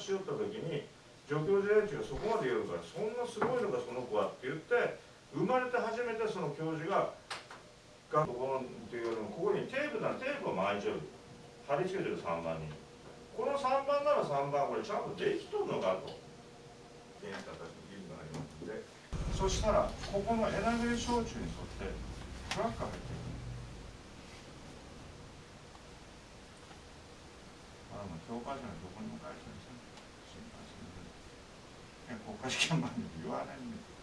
しよった時に助教授連中がそこまで言うからそんなすごいのかその子はって言って生まれて初めてその教授ががここっていうのここにテープならテープを巻いちゃう貼り付けてる3番に。この3番なら3番これちゃんとできとんのかと。検査たちの義務がありますので。そしたらここのエナメル焼酎に沿ってトラックが入ってる。あの教科書のどこにも書い。てないですよ新幹線で健康科試験